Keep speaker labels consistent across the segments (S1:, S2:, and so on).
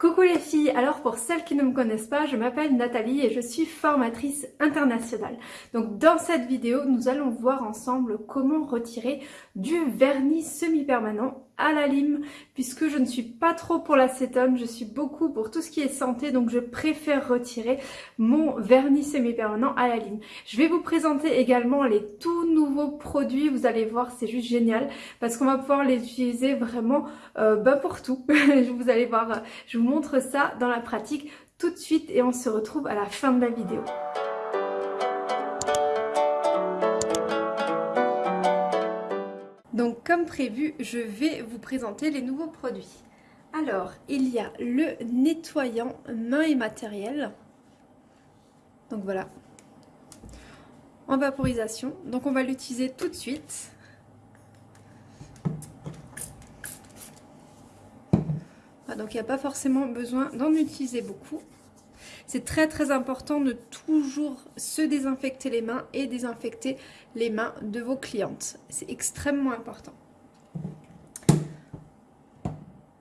S1: Coucou les filles, alors pour celles qui ne me connaissent pas, je m'appelle Nathalie et je suis formatrice internationale. Donc dans cette vidéo, nous allons voir ensemble comment retirer du vernis semi-permanent à la lime puisque je ne suis pas trop pour l'acétone, je suis beaucoup pour tout ce qui est santé donc je préfère retirer mon vernis semi-permanent à la lime. Je vais vous présenter également les tout nouveaux produits, vous allez voir c'est juste génial parce qu'on va pouvoir les utiliser vraiment euh, bah, pour tout. vous allez voir, je vous montre ça dans la pratique tout de suite et on se retrouve à la fin de la vidéo. Donc comme prévu, je vais vous présenter les nouveaux produits. Alors, il y a le nettoyant main et matériel. Donc voilà. En vaporisation. Donc on va l'utiliser tout de suite. donc il n'y a pas forcément besoin d'en utiliser beaucoup. C'est très très important de toujours se désinfecter les mains et désinfecter les mains de vos clientes. C'est extrêmement important.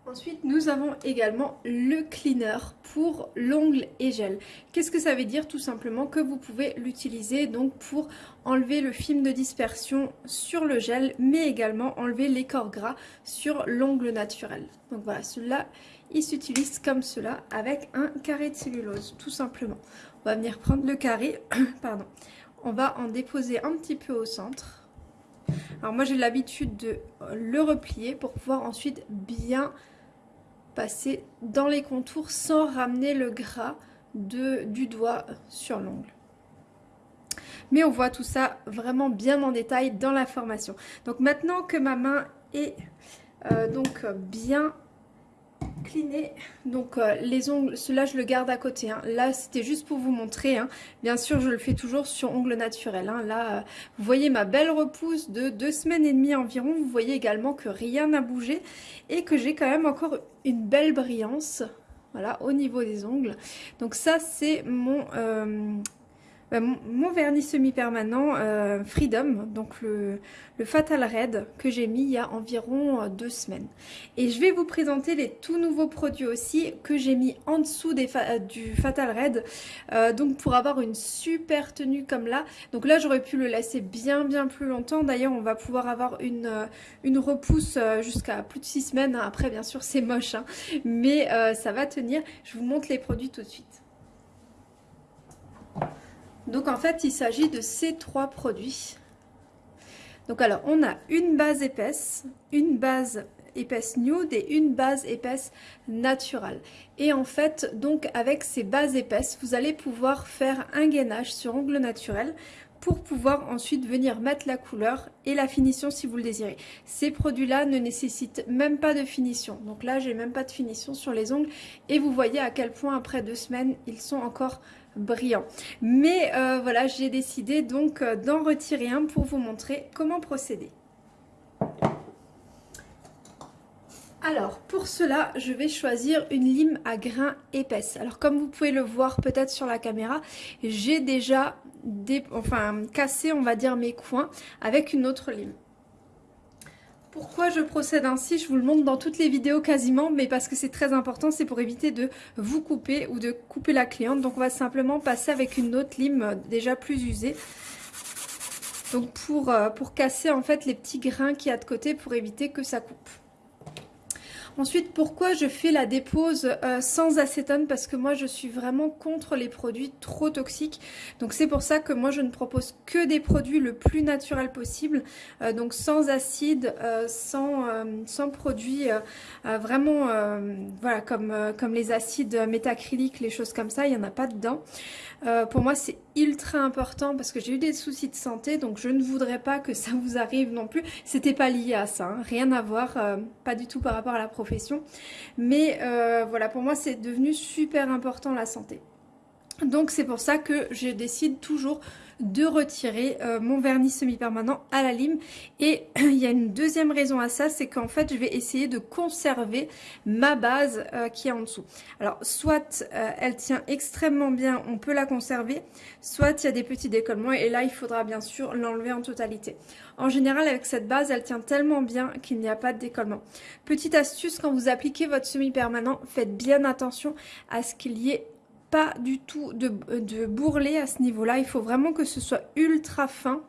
S1: Ensuite, nous avons également le cleaner pour l'ongle et gel. Qu'est-ce que ça veut dire Tout simplement que vous pouvez l'utiliser donc pour enlever le film de dispersion sur le gel, mais également enlever les corps gras sur l'ongle naturel. Donc voilà, celui-là, il s'utilise comme cela avec un carré de cellulose, tout simplement. On va venir prendre le carré, pardon. On va en déposer un petit peu au centre. Alors moi j'ai l'habitude de le replier pour pouvoir ensuite bien passer dans les contours sans ramener le gras de, du doigt sur l'ongle. Mais on voit tout ça vraiment bien en détail dans la formation. Donc maintenant que ma main est euh, donc bien Donc euh, les ongles, cela je le garde à côté. Hein. Là c'était juste pour vous montrer. Hein. Bien sûr je le fais toujours sur ongles naturels. Hein. Là euh, vous voyez ma belle repousse de deux semaines et demie environ. Vous voyez également que rien n'a bougé et que j'ai quand même encore une belle brillance. Voilà, au niveau des ongles. Donc ça, c'est mon, euh, mon vernis semi-permanent euh, Freedom, donc le, Fatal Red que j'ai mis il y a environ euh, deux semaines. Et je vais vous présenter les tout nouveaux produits aussi que j'ai mis en dessous des euh, du Fatal Red, donc pour avoir une super tenue comme là. Donc là j'aurais pu le laisser bien bien plus longtemps, d'ailleurs on va pouvoir avoir une, repousse jusqu'à plus de six semaines. Après bien sûr c'est moche, hein. mais ça va tenir. Je vous montre les produits tout de suite. Donc en fait, il s'agit de ces trois produits. Donc alors, on a une base épaisse, une base épaisse nude et une base épaisse naturelle. Et en fait, donc avec ces bases épaisses, vous allez pouvoir faire un gainage sur ongle naturel pour pouvoir ensuite venir mettre la couleur et la finition si vous le désirez. Ces produits-là ne nécessitent même pas de finition. Donc là, j'ai même pas de finition sur les ongles et vous voyez à quel point après deux semaines, ils sont encore brillants. Mais euh, voilà, j'ai décidé donc euh, d'en retirer un pour vous montrer comment procéder. Alors pour cela je vais choisir une lime à grains épaisse. Alors comme vous pouvez le voir peut-être sur la caméra, j'ai déjà enfin, cassé on va dire mes coins avec une autre lime. Pourquoi je procède ainsi Je vous le montre dans toutes les vidéos quasiment, mais parce que c'est très important, c'est pour éviter de vous couper ou de couper la cliente. Donc on va simplement passer avec une autre lime déjà plus usée. Donc pour, euh, pour casser en fait les petits grains qu'il y a de côté pour éviter que ça coupe. Ensuite, pourquoi je fais la dépose euh, sans acétone? Parce que moi, je suis vraiment contre les produits trop toxiques. Donc, c'est pour ça que moi, je ne propose que des produits le plus naturel possible. Euh, donc, sans acide, euh, sans, sans produits vraiment, voilà, comme, comme les acides métacryliques, les choses comme ça, il n'y en a pas dedans. pour moi, c'est ultra important parce que j'ai eu des soucis de santé, donc je ne voudrais pas que ça vous arrive non plus. C'était pas lié à ça, hein. rien à voir, pas du tout par rapport à la profession. Mais euh, voilà, pour moi, c'est devenu super important la santé. Donc c'est pour ça que je décide toujours de retirer euh, mon vernis semi-permanent à la lime. Et il y a une deuxième raison à ça, c'est qu'en fait je vais essayer de conserver ma base euh, qui est en dessous. Alors soit euh, elle tient extrêmement bien, on peut la conserver, soit il y a des petits décollements et là il faudra bien sûr l'enlever en totalité. En général avec cette base elle tient tellement bien qu'il n'y a pas de décollement. Petite astuce, quand vous appliquez votre semi-permanent, faites bien attention à ce qu'il y ait pas du tout de, de bourrelet à ce niveau-là. Il faut vraiment que ce soit ultra fin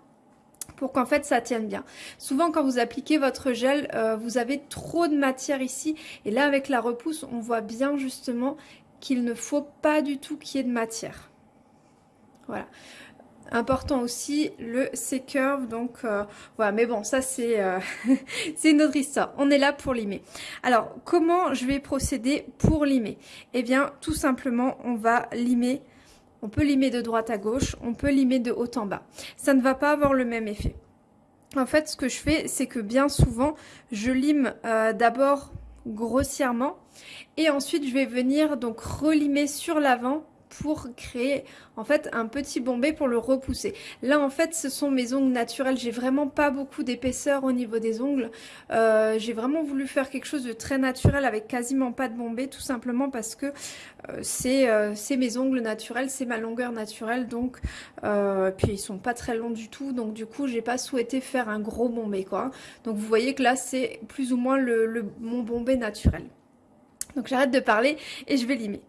S1: pour qu'en fait ça tienne bien. Souvent quand vous appliquez votre gel, euh, vous avez trop de matière ici et là avec la repousse, on voit bien justement qu'il ne faut pas du tout qu'il y ait de matière. Voilà. Important aussi le C-curve, donc euh, voilà, mais bon, ça c'est euh, c'est une autre histoire. On est là pour limer. Alors, comment je vais procéder pour limer? Eh bien, tout simplement, on va limer, on peut limer de droite à gauche, on peut limer de haut en bas. Ça ne va pas avoir le même effet. En fait, ce que je fais, c'est que bien souvent, je lime euh, d'abord grossièrement et ensuite je vais venir donc relimer sur l'avant pour créer en fait un petit bombé pour le repousser. Là en fait ce sont mes ongles naturels, j'ai vraiment pas beaucoup d'épaisseur au niveau des ongles. Euh, j'ai vraiment voulu faire quelque chose de très naturel avec quasiment pas de bombé tout simplement parce que euh, euh, c'est mes ongles naturels, c'est ma longueur naturelle donc puis ils sont pas très longs du tout donc du coup j'ai pas souhaité faire un gros bombé quoi. Donc vous voyez que là c'est plus ou moins le, mon bombé naturel. Donc j'arrête de parler et je vais limer.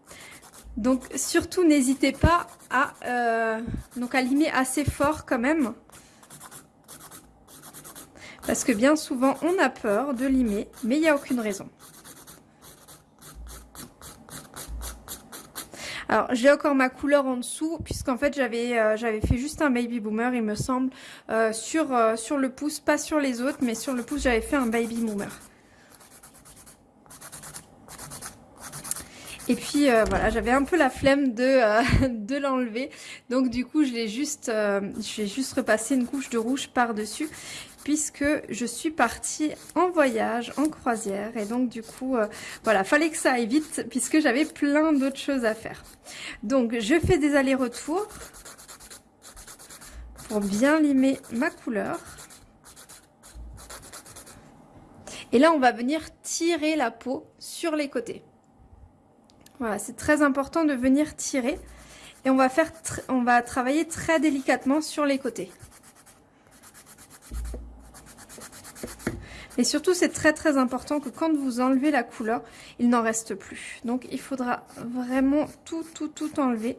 S1: Donc surtout n'hésitez pas à, euh, à limer assez fort quand même. Parce que bien souvent on a peur de limer, mais il n'y a aucune raison. Alors j'ai encore ma couleur en dessous puisqu'en fait j'avais euh, fait juste un baby boomer il me semble euh, sur, sur le pouce, pas sur les autres mais sur le pouce j'avais fait un baby boomer. Et puis euh, voilà, j'avais un peu la flemme de, euh, de l'enlever. Donc du coup, je l'ai juste, euh, juste repasser une couche de rouge par-dessus puisque je suis partie en voyage, en croisière. Et donc du coup, voilà, fallait que ça aille vite puisque j'avais plein d'autres choses à faire. Donc je fais des allers-retours pour bien limer ma couleur. Et là, on va venir tirer la peau sur les côtés. Voilà, c'est très important de venir tirer. Et on va, faire on va travailler très délicatement sur les côtés. Et surtout, c'est très très important que quand vous enlevez la couleur, il n'en reste plus. Donc, il faudra vraiment tout, tout, tout enlever.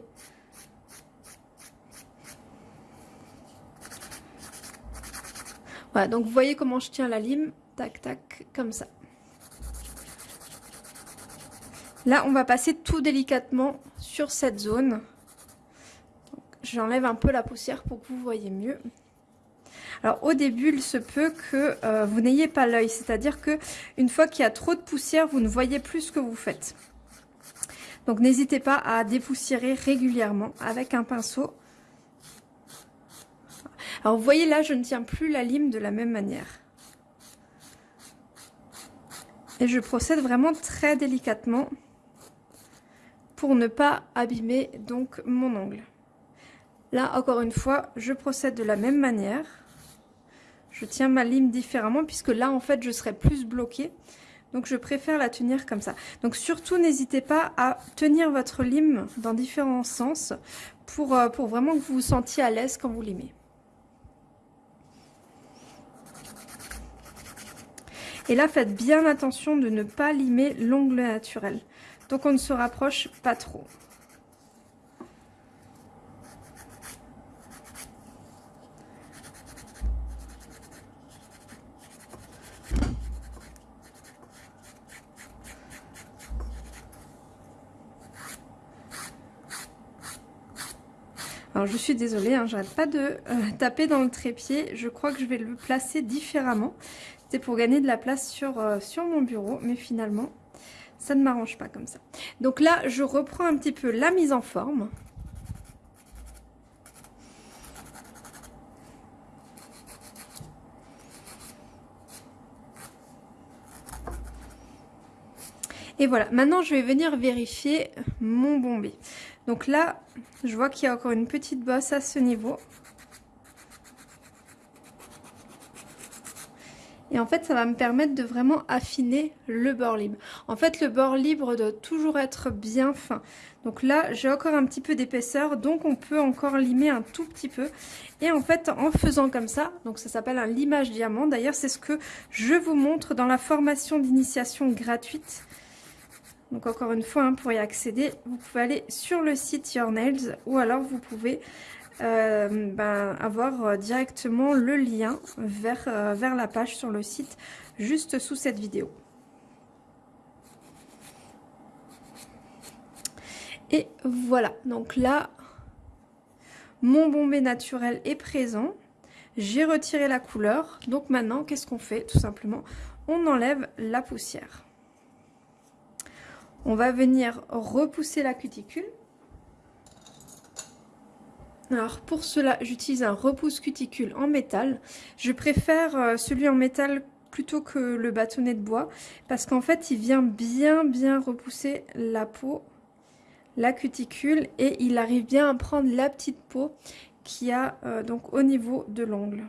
S1: Voilà, donc vous voyez comment je tiens la lime. Tac, tac, comme ça. Là, on va passer tout délicatement sur cette zone. J'enlève un peu la poussière pour que vous voyez mieux. Alors au début, il se peut que euh, vous n'ayez pas l'œil, c'est-à-dire que une fois qu'il y a trop de poussière, vous ne voyez plus ce que vous faites. Donc n'hésitez pas à dépoussiérer régulièrement avec un pinceau. Alors vous voyez là, je ne tiens plus la lime de la même manière. Et je procède vraiment très délicatement ne pas abîmer donc mon ongle. Là, encore une fois, je procède de la même manière. Je tiens ma lime différemment puisque là, en fait, je serai plus bloquée. Donc, je préfère la tenir comme ça. Donc, surtout, n'hésitez pas à tenir votre lime dans différents sens pour, euh, pour vraiment que vous vous sentiez à l'aise quand vous limez. Et là, faites bien attention de ne pas limer l'ongle naturel. Donc on ne se rapproche pas trop. Alors je suis désolée, hein, j'arrête pas de euh, taper dans le trépied. Je crois que je vais le placer différemment. C'était pour gagner de la place sur, euh, sur mon bureau, mais finalement ça ne m'arrange pas comme ça. Donc là, je reprends un petit peu la mise en forme. Et Et voilà, maintenant je vais venir vérifier mon bombé. Donc là, je vois qu'il y a encore une petite bosse à ce niveau. Et en fait, ça va me permettre de vraiment affiner le bord libre. En fait, le bord libre doit toujours être bien fin. Donc là, j'ai encore un petit peu d'épaisseur, donc on peut encore limer un tout petit peu. Et en fait, en faisant comme ça, donc ça s'appelle un limage diamant. D'ailleurs, c'est ce que je vous montre dans la formation d'initiation gratuite. Donc encore une fois, hein, pour y accéder, vous pouvez aller sur le site Your Nails ou alors vous pouvez euh, ben, avoir euh, directement le lien vers, euh, vers la page sur le site juste sous cette vidéo. Et voilà, donc là, mon bombé naturel est présent. J'ai retiré la couleur. Donc maintenant, qu'est-ce qu'on fait? Tout simplement, on enlève la poussière. On va venir repousser la cuticule. Alors pour cela, j'utilise un repousse cuticule en métal. Je préfère euh, celui en métal plutôt que le bâtonnet de bois parce qu'en fait, il vient bien bien repousser la peau, la cuticule et il arrive bien à prendre la petite peau qui a euh, donc au niveau de l'ongle.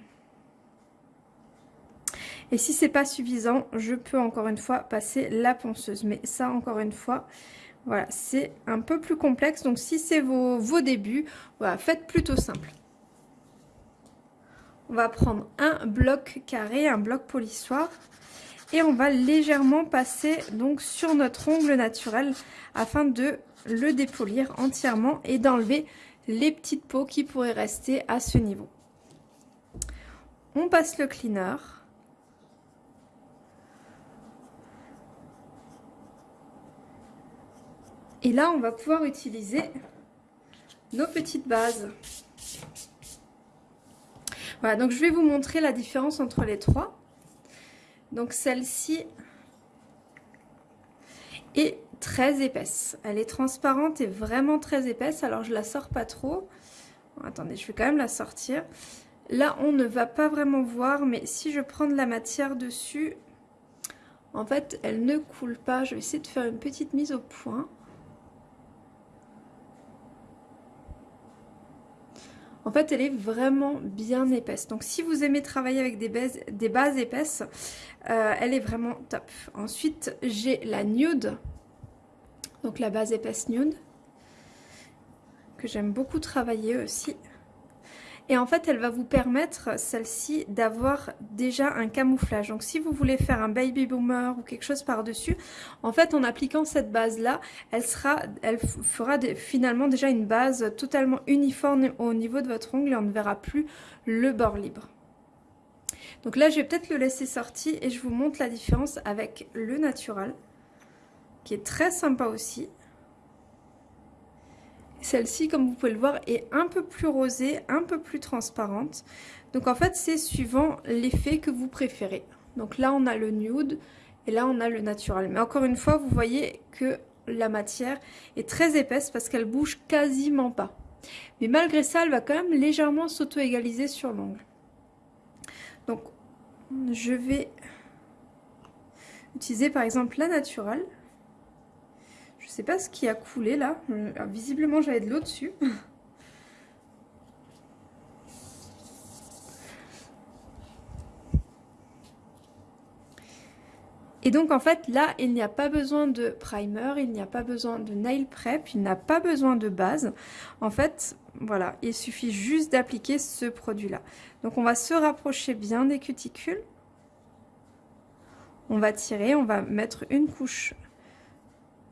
S1: Et si c'est pas suffisant, je peux encore une fois passer la ponceuse. Mais ça, encore une fois, voilà, c'est un peu plus complexe. Donc, si c'est vos, vos débuts, voilà, faites plutôt simple. On va prendre un bloc carré, un bloc polissoir. Et on va légèrement passer donc sur notre ongle naturel afin de le dépolir entièrement et d'enlever les petites peaux qui pourraient rester à ce niveau. On passe le cleaner. Et là, on va pouvoir utiliser nos petites bases. Voilà, donc je vais vous montrer la différence entre les trois. Donc celle-ci est très épaisse. Elle est transparente et vraiment très épaisse. Alors je la sors pas trop. attendez, je vais quand même la sortir. Là, on ne va pas vraiment voir, mais si je prends de la matière dessus, en fait, elle ne coule pas. Je vais essayer de faire une petite mise au point. En fait, elle est vraiment bien épaisse. Donc, si vous aimez travailler avec des bases, des bases épaisses, euh, elle est vraiment top. Ensuite, j'ai la nude. Donc, la base épaisse nude. Que j'aime beaucoup travailler aussi. Et en fait, elle va vous permettre, celle-ci, d'avoir déjà un camouflage. Donc, si vous voulez faire un baby boomer ou quelque chose par-dessus, en fait, en appliquant cette base-là, elle, fera finalement déjà une base totalement uniforme au niveau de votre ongle et on ne verra plus le bord libre. Donc là, je vais peut-être le laisser sortir et je vous montre la différence avec le natural, qui est très sympa aussi. Celle-ci, comme vous pouvez le voir, est un peu plus rosée, un peu plus transparente. Donc en fait, c'est suivant l'effet que vous préférez. Donc là, on a le nude et là, on a le natural. Mais encore une fois, vous voyez que la matière est très épaisse parce qu'elle bouge quasiment pas. Mais malgré ça, elle va quand même légèrement s'auto-égaliser sur l'ongle. Donc, je vais utiliser par exemple la naturelle. Je sais pas ce qui a coulé là. Euh, visiblement j'avais de l'eau dessus. Et donc en fait là il n'y a pas besoin de primer, il n'y a pas besoin de nail prep, il n'a pas besoin de base. En fait voilà il suffit juste d'appliquer ce produit là. Donc on va se rapprocher bien des cuticules. On va tirer, on va mettre une couche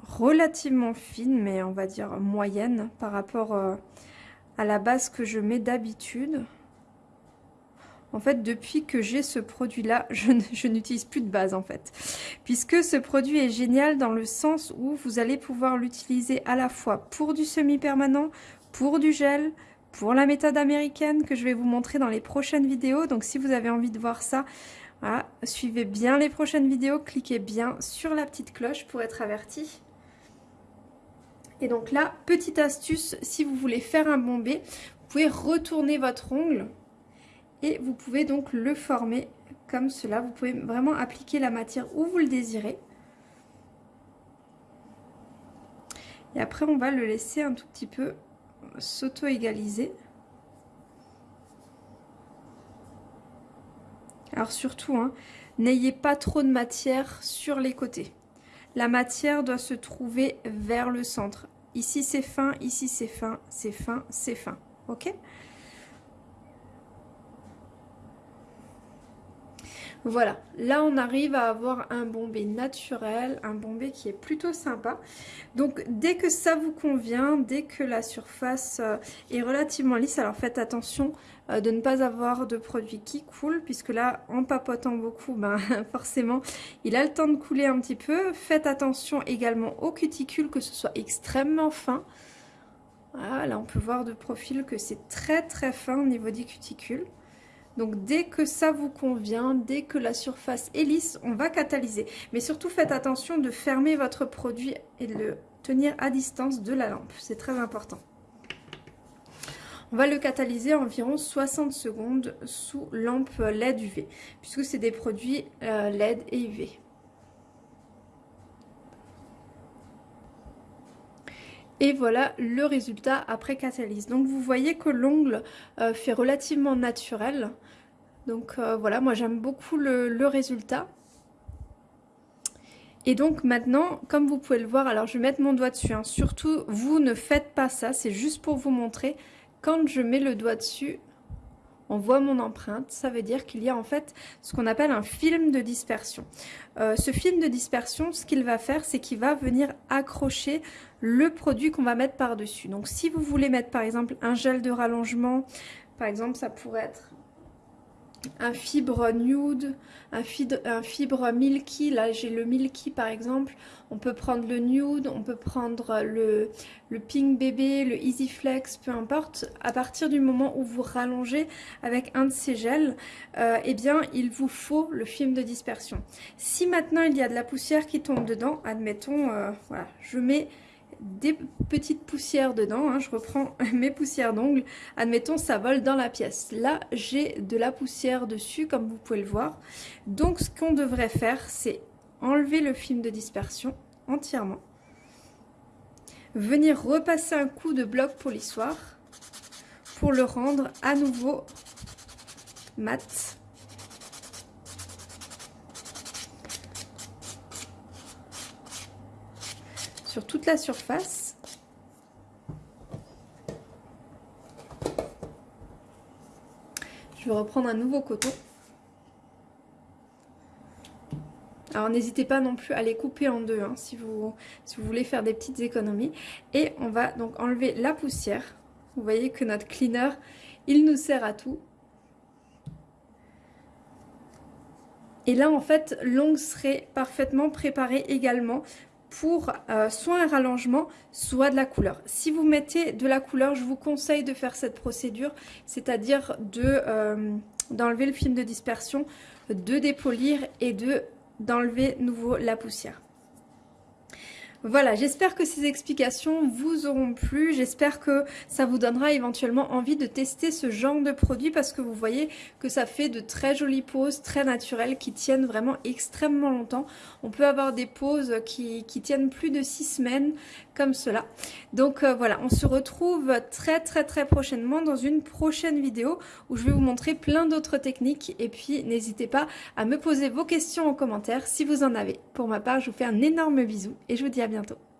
S1: relativement fine, mais on va dire moyenne par rapport euh, à la base que je mets d'habitude. En fait, depuis que j'ai ce produit-là, je, n'utilise plus de base en fait. Puisque ce produit est génial dans le sens où vous allez pouvoir l'utiliser à la fois pour du semi-permanent, pour du gel, pour la méthode américaine que je vais vous montrer dans les prochaines vidéos. Donc si vous avez envie de voir ça, suivez bien les prochaines vidéos, cliquez bien sur la petite cloche pour être averti. Et donc là, petite astuce, si vous voulez faire un bombé, vous pouvez retourner votre ongle et vous pouvez donc le former comme cela. Vous pouvez vraiment appliquer la matière où vous le désirez. Et après, on va le laisser un tout petit peu s'auto-égaliser. Alors surtout, hein, n'ayez pas trop de matière sur les côtés. La matière doit se trouver vers le centre. Ici c'est fin, ici c'est fin, c'est fin, c'est fin. Ok? Voilà, là on arrive à avoir un bombé naturel, un bombé qui est plutôt sympa. Donc dès que ça vous convient, dès que la surface euh, est relativement lisse, alors faites attention euh, de ne pas avoir de produit qui coule, puisque là en papotant beaucoup, ben, forcément il a le temps de couler un petit peu. Faites attention également aux cuticules, que ce soit extrêmement fin. Voilà, là on peut voir de profil que c'est très très fin au niveau des cuticules. Donc dès que ça vous convient, dès que la surface est lisse, on va catalyser. Mais surtout faites attention de fermer votre produit et de le tenir à distance de la lampe. C'est très important. On va le catalyser environ 60 secondes sous lampe LED UV, puisque c'est des produits euh, LED et UV. Et voilà le résultat après catalyse. Donc vous voyez que l'ongle euh, fait relativement naturel. Donc euh, voilà, moi j'aime beaucoup le, résultat. Et donc maintenant, comme vous pouvez le voir, alors je vais mettre mon doigt dessus. Hein. Surtout, vous ne faites pas ça, c'est juste pour vous montrer. Quand je mets le doigt dessus, on voit mon empreinte, ça veut dire qu'il y a en fait ce qu'on appelle un film de dispersion. Euh, ce film de dispersion, ce qu'il va faire, c'est qu'il va venir accrocher le produit qu'on va mettre par-dessus. Donc si vous voulez mettre par exemple un gel de rallongement, par exemple ça pourrait être un fibre nude, un fibre, milky, là j'ai le milky par exemple, on peut prendre le nude, on peut prendre le, le pink bébé, le easy flex, peu importe, à partir du moment où vous rallongez avec un de ces gels, euh, eh bien il vous faut le film de dispersion. Si maintenant il y a de la poussière qui tombe dedans, admettons, euh, voilà, je mets des petites poussières dedans. Hein. je reprends mes poussières d'ongles. Admettons, ça vole dans la pièce. Là, j'ai de la poussière dessus, comme vous pouvez le voir. Donc, ce qu'on devrait faire, c'est enlever le film de dispersion entièrement. Venir repasser un coup de bloc polissoir pour le rendre à nouveau mat sur toute la surface. Je vais reprendre un nouveau coton. Alors n'hésitez pas non plus à les couper en deux hein, si, vous, si vous voulez faire des petites économies. Et on va donc enlever la poussière. Vous voyez que notre cleaner, il nous sert à tout. Et là, en fait, l'ongle serait parfaitement préparé également pour euh, soit un rallongement, soit de la couleur. Si vous mettez de la couleur, je vous conseille de faire cette procédure, c'est-à-dire euh, d'enlever le film de dispersion, de dépolir et de d'enlever nouveau la poussière. Voilà, j'espère que ces explications vous auront plu. J'espère que ça vous donnera éventuellement envie de tester ce genre de produit parce que vous voyez que ça fait de très jolies poses, très naturelles, qui tiennent vraiment extrêmement longtemps. On peut avoir des poses qui, tiennent plus de 6 semaines comme cela. Donc euh, voilà, on se retrouve très très très prochainement dans une prochaine vidéo où je vais vous montrer plein d'autres techniques. Et puis n'hésitez pas à me poser vos questions en commentaire si vous en avez. Pour ma part, je vous fais un énorme bisou et je vous dis à bientôt.